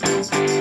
Música